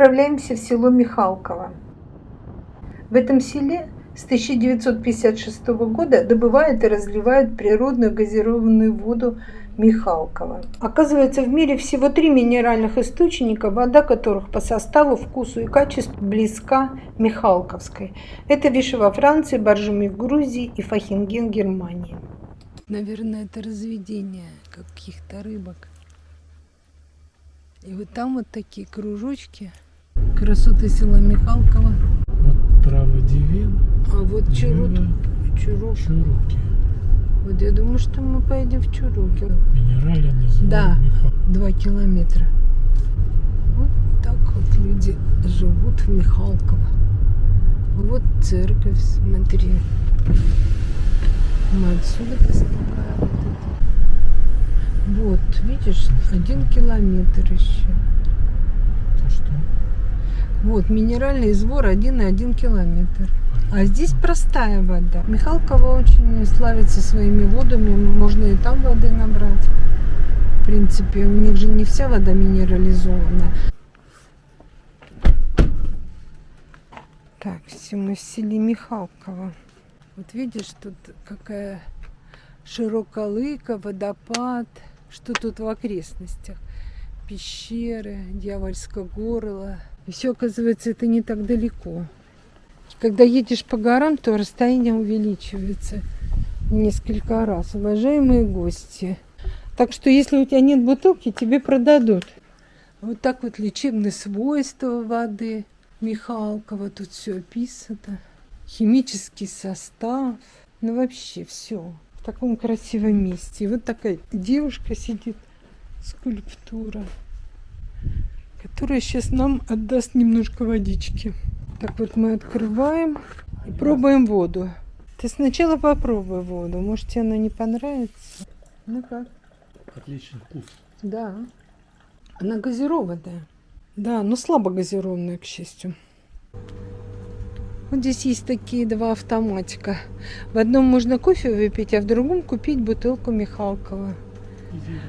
отправляемся в село Михалково. В этом селе с 1956 года добывают и разливают природную газированную воду Михалкова. Оказывается, в мире всего три минеральных источника, вода которых по составу, вкусу и качеству близка Михалковской. Это Виши во Франции, Боржоми в Грузии и Фахинген Германии. Наверное, это разведение каких-то рыбок. И вот там вот такие кружочки. Красоты села Михалкова. Вот трава дивин. А вот чурут, чурок. Чуруки. Вот я думаю, что мы поедем в Чуруки. Минерале называют Да. Два километра. Вот так вот люди живут в Михалково. Вот церковь, смотри. Мы отсюда поснимаем вот это. Вот, видишь, один километр еще. Это что? Вот, минеральный извор один и один километр. А здесь простая вода. Михалково очень славится своими водами. Можно и там воды набрать. В принципе, у них же не вся вода минерализованная. Так, все мы в селе Михалково. Вот видишь, тут какая широколыка, водопад. Что тут в окрестностях? Пещеры, дьявольское горло. И все, оказывается, это не так далеко. Когда едешь по горам, то расстояние увеличивается несколько раз. Уважаемые гости. Так что, если у тебя нет бутылки, тебе продадут. Вот так вот лечебные свойства воды. Михалкова тут все описано. Химический состав. Ну вообще все. В таком красивом месте. И вот такая девушка сидит. Скульптура. Которая сейчас нам отдаст немножко водички. Так вот мы открываем и пробуем воду. Ты сначала попробуй воду. Может тебе она не понравится? Ну как? Отличный вкус. Да. Она газированная. Да, но слабо газированная, к счастью. Вот здесь есть такие два автоматика. В одном можно кофе выпить, а в другом купить бутылку Михалкова.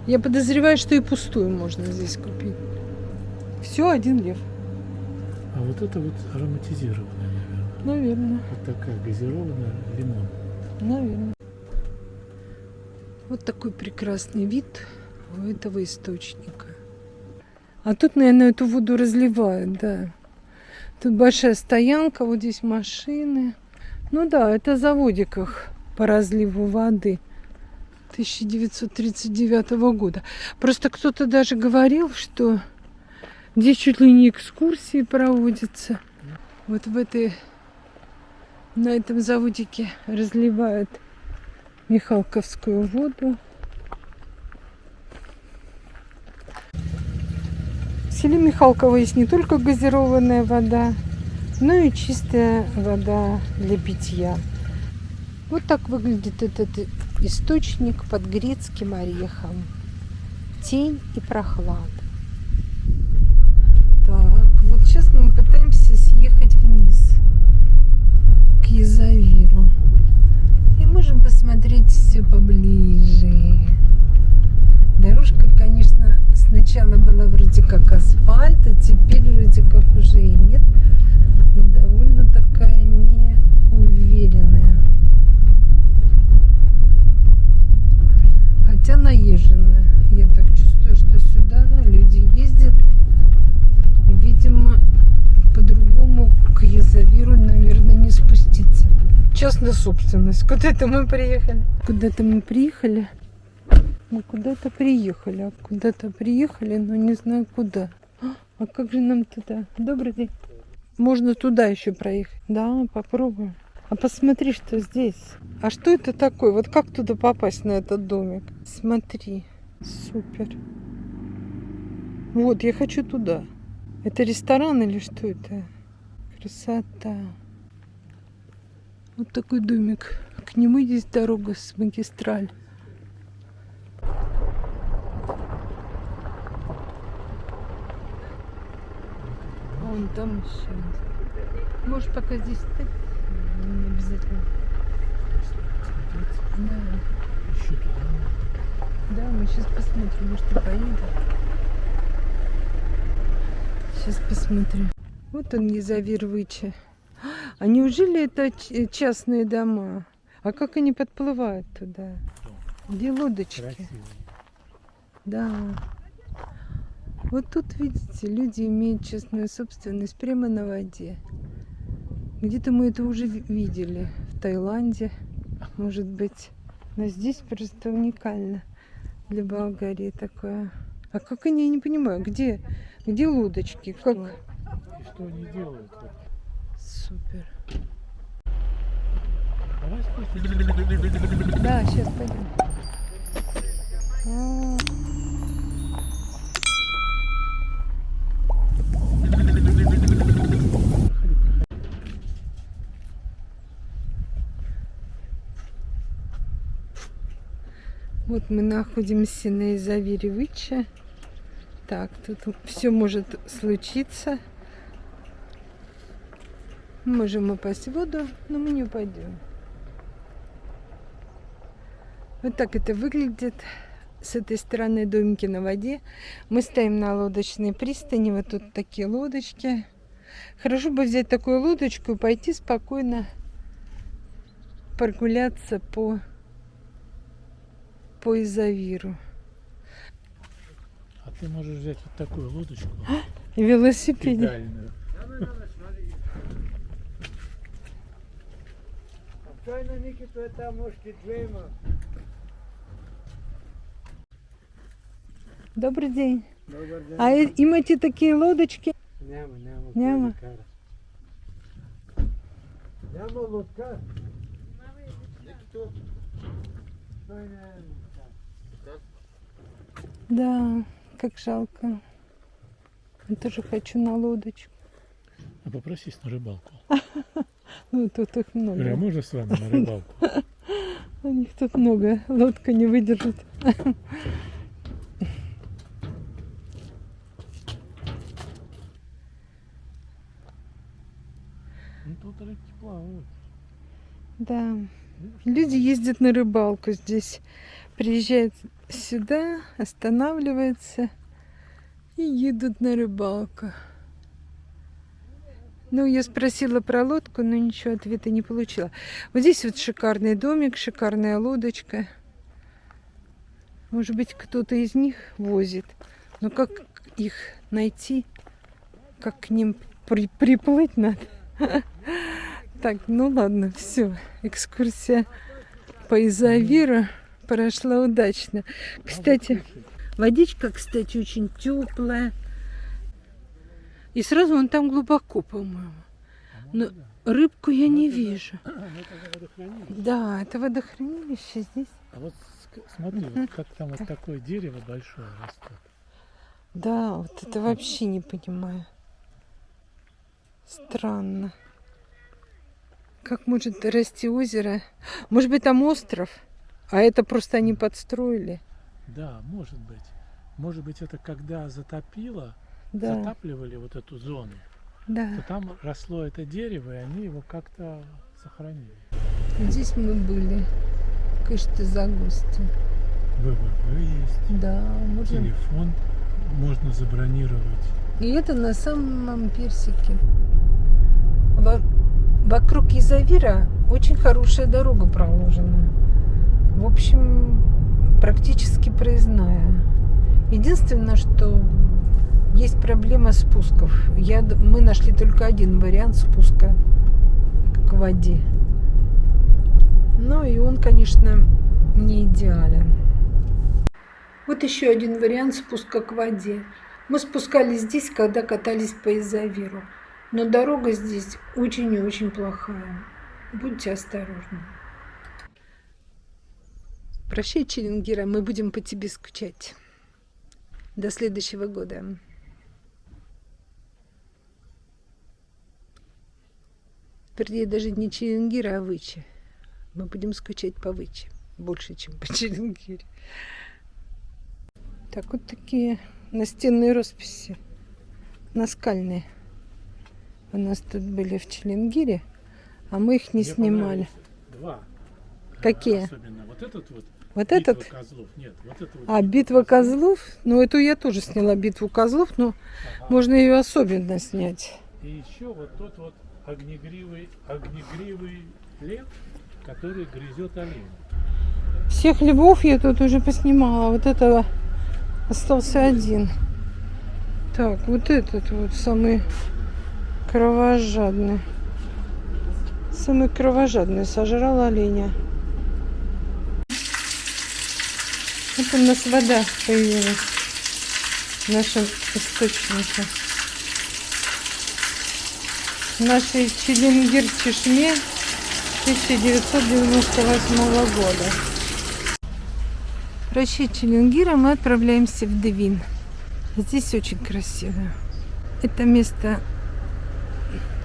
Я подозреваю, что и пустую можно здесь купить. Все, один лев. А вот это вот ароматизированная, наверное. Наверное. Вот такая газированная лимон. Наверное. Вот такой прекрасный вид у этого источника. А тут, наверное, эту воду разливают, да. Тут большая стоянка, вот здесь машины. Ну да, это заводиках по разливу воды 1939 года. Просто кто-то даже говорил, что здесь чуть ли не экскурсии проводятся. Вот в этой, на этом заводике разливают Михалковскую воду. В селе Михалково есть не только газированная вода, но и чистая вода для питья. Вот так выглядит этот источник под грецким орехом. Тень и прохлада. Так, вот сейчас мы пытаемся съехать вниз к Язавиру. И можем посмотреть все поближе. Дорожка, конечно, сначала была вроде как асфальт, а теперь вроде как уже и нет. И довольно такая неуверенная. Хотя наезженная. Я так чувствую, что сюда люди ездят. И, видимо, по-другому к Язавиру, наверное, не спуститься. Частная собственность. Куда-то мы приехали. Куда-то мы приехали. Мы куда-то приехали. А куда-то приехали, но не знаю куда. А как же нам туда? Добрый день. Можно туда еще проехать. Да, попробуем. А посмотри, что здесь. А что это такое? Вот как туда попасть на этот домик? Смотри. Супер. Вот, я хочу туда. Это ресторан или что это? Красота. Вот такой домик. К нему есть дорога с магистраль. Вон там еще. Можешь пока здесь стать? Не обязательно. Да. Еще туда. Да, мы сейчас посмотрим, может, и поедем. Сейчас посмотрю. Вот он, Езавир Выча. А неужели это частные дома? А как они подплывают туда? Где лодочки? Красивый. Да. Вот тут, видите, люди имеют частную собственность прямо на воде. Где-то мы это уже ви- видели. В Таиланде, может быть. Но здесь просто уникально для Болгарии такое. А как они, я не понимаю, где, где лодочки? Как? Что они делают? Супер. Давай спустимся. Да, сейчас пойдем. Вот мы находимся на Изавире Выча. Так, тут все может случиться. Можем упасть в воду, но мы не упадем. Вот так это выглядит. С этой стороны домики на воде. Мы стоим на лодочной пристани. Вот тут такие лодочки. Хорошо бы взять такую лодочку и пойти спокойно прогуляться по, по Изавиру. А ты можешь взять вот такую лодочку Велосипед. педальную. Чайна Ники, то это мушки двема. Добрый день. Добър ден. А имате такие лодочки? Няма, няма. Няма. Няма лодка. Той не е лодка. Да, как жалко. Я тоже хочу на лодочку. А попросись на рыбалку. Ну, тут их Говорю, а много. можно с вами на рыбалку? У них тут много. Лодка не выдержит. Ну тут рыбки плавают. Да. Люди ездят на рыбалку здесь. Приезжают сюда, останавливаются и едут на рыбалку. Ну, я спросила про лодку, но ничего ответа не получила. Вот здесь вот шикарный домик, шикарная лодочка. Может быть, кто-то из них возит. Но как их найти? Как к ним при- приплыть надо? Так, ну ладно, все. Экскурсия по Изавиру прошла удачно. Кстати, водичка, кстати, очень теплая. И сразу он там глубоко, по-моему. Но рыбку я не вижу. Да, это водохранилище здесь. А вот смотри, вот как там вот такое дерево большое растет. Да, вот это вообще не понимаю. Странно. Как может расти озеро? Может быть, там остров? А это просто они подстроили. Да, может быть. Может быть, это когда затопило, Да, затапливали вот эту зону, то да. там росло это дерево, и они его как-то сохранили. Здесь мы были. Кышты Загусти. ВВВ есть, Да, можно. телефон можно забронировать. И это на самом персике. Во- Вокруг Изавира очень хорошая дорога проложена. В общем, практически проездная. Единственное, что есть проблема спусков. Я, мы нашли только один вариант спуска к воде. Ну и он, конечно, не идеален. Вот еще один вариант спуска к воде. Мы спускались здесь, когда катались по Изавиру. Но дорога здесь очень и очень плохая. Будьте осторожны. Прощай, Челенгира, мы будем по тебе скучать. До следующего года. Вернее, даже не Челенгира, а Вычи. Мы будем скучать по Вычи. Больше, чем по Челенгире. Так, вот такие настенные росписи. Наскальные. У нас тут были в Челенгире, а мы их не Мне снимали. Два. Какие? Особенно вот этот вот Вот Битва этот? козлов. Нет, вот это вот. А, битва козлов? Ну, эту я тоже сняла, битву козлов, но Ага. можно ее особенно снять. И еще вот тот вот огнегривый, огнегривый лев, который грызет оленя. Всех львов я тут уже поснимала. Вот этого остался один. Так, вот этот вот самый кровожадный. Самый кровожадный сожрал оленя. Вот у нас вода появилась в нашем источнике. В нашей Челенгир-Чешме 1998 года. Прощай, Челенгира, мы отправляемся в Девин. Здесь очень красиво. Это место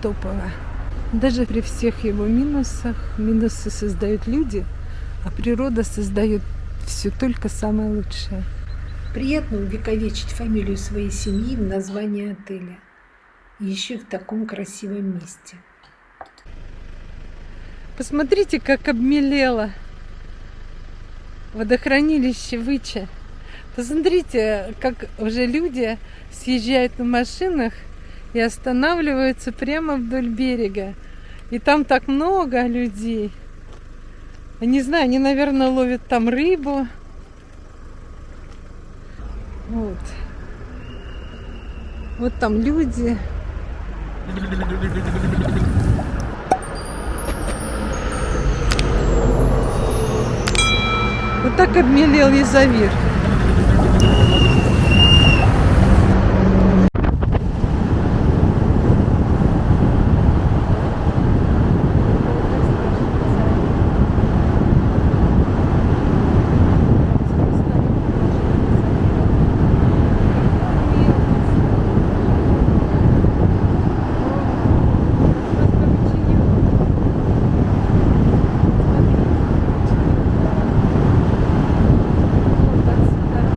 топовое. Даже при всех его минусах, минусы создают люди, а природа создает все только самое лучшее. Приятно увековечить фамилию своей семьи в названии отеля. Еще в таком красивом месте. Посмотрите, как обмелело водохранилище Выча. Посмотрите, как уже люди съезжают на машинах и останавливаются прямо вдоль берега. И там так много людей. Я Не знаю, они, наверное, ловят там рыбу. Вот. Вот там люди. Вот так обмелел Язавир.